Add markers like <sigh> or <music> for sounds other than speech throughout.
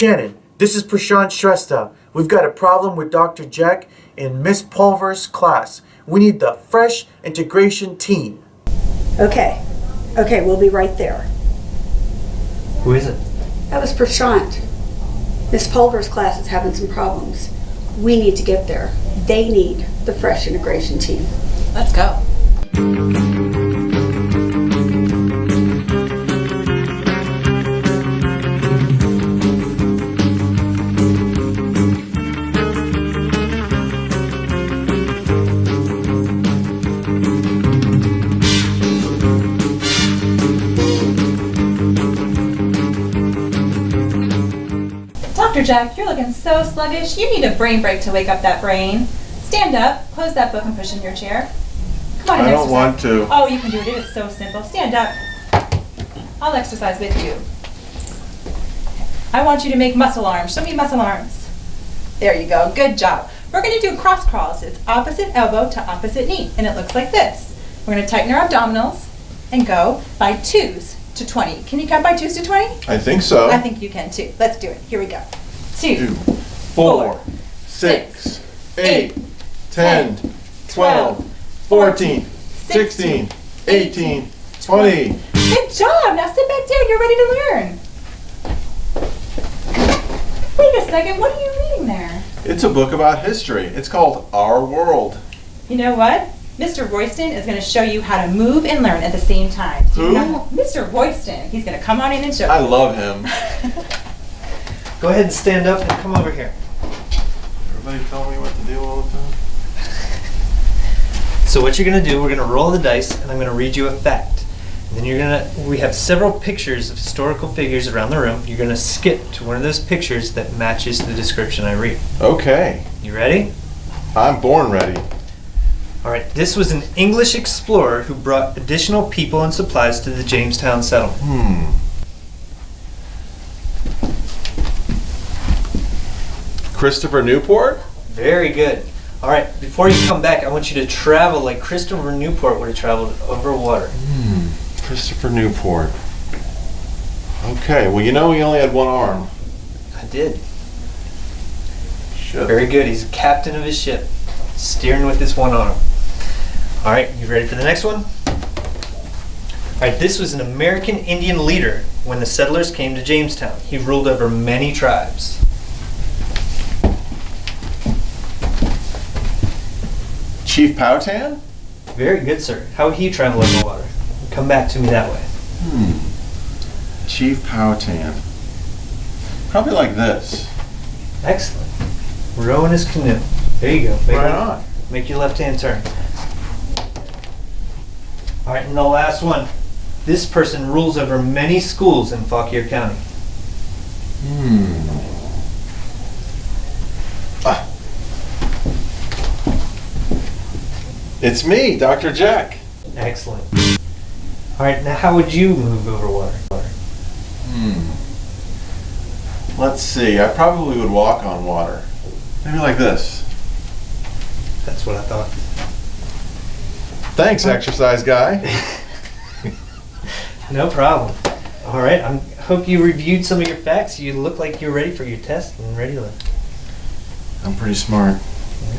Shannon, this is Prashant Shrestha. We've got a problem with Dr. Jack in Miss Pulver's class. We need the fresh integration team. Okay, okay, we'll be right there. Who is it? That was Prashant. Miss Pulver's class is having some problems. We need to get there. They need the fresh integration team. Let's go. Dr. Jack, you're looking so sluggish. You need a brain break to wake up that brain. Stand up, close that book, and push in your chair. Come on, I don't exercise. want to. Oh, you can do it. It is so simple. Stand up. I'll exercise with you. I want you to make muscle arms. Show me muscle arms. There you go. Good job. We're going to do cross crawls. It's opposite elbow to opposite knee, and it looks like this. We're going to tighten our abdominals and go by twos to 20. Can you count by twos to 20? I think so. I think you can too. Let's do it. Here we go. Two, four, six, eight, ten, twelve, fourteen, sixteen, eighteen, twenty. Good job. Now sit back down. You're ready to learn. Wait a second. What are you reading there? It's a book about history. It's called Our World. You know what? Mr. Royston is going to show you how to move and learn at the same time. So Who? you know- Mr. Royston. He's going to come on in and show I you. love him. <laughs> Go ahead and stand up and come over here. Everybody tell me what to do all the time. So what you're gonna do, we're gonna roll the dice, and I'm gonna read you a fact. And then you're gonna, we have several pictures of historical figures around the room. You're gonna skip to one of those pictures that matches the description I read. Okay, You ready? I'm born ready. All right. This was an English explorer who brought additional people and supplies to the Jamestown settlement. Hmm. Christopher Newport? Very good. All right. Before you come back, I want you to travel like Christopher Newport would have traveled over water. Hmm, Christopher Newport. Okay, well, you know he only had one arm. I did. Shit. Very good. He's captain of his ship, steering with his one arm. All right, you ready for the next one? All right, this was an American Indian leader when the settlers came to Jamestown. He ruled over many tribes. Chief Powhatan? Very good, sir. How would he travel over water? Come back to me that way. Hmm. Chief Powhatan. Probably like this. Excellent. Rowing his canoe. There you go. Make, Right on. make your left hand turn. All right, and the last one. This person rules over many schools in Fauquier County. Hmm. It's me, Dr. Jack. Excellent. All right, now how would you move over water? Hmm. Let's see. I probably would walk on water. Maybe like this. That's what I thought. Thanks, exercise guy. <laughs> No problem. All right, I hope you reviewed some of your facts. You look like you're ready for your test and ready to. I'm pretty smart.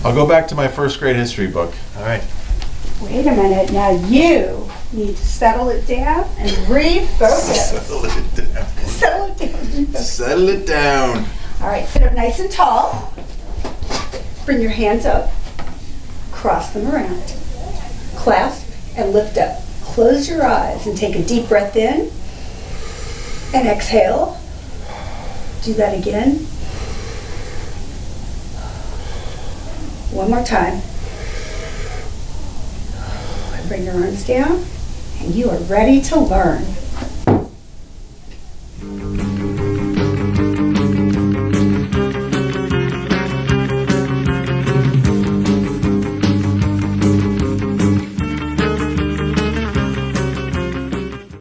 I'll go back to my first grade history book. All right. Wait a minute, now you need to settle it down and refocus. <laughs> Settle it down. settle it down. Settle it down. All right, sit up nice and tall. Bring your hands up. Cross them around. Clasp and lift up. Close your eyes and take a deep breath in. And exhale. Do that again. One more time. And bring your arms down. And you are ready to learn.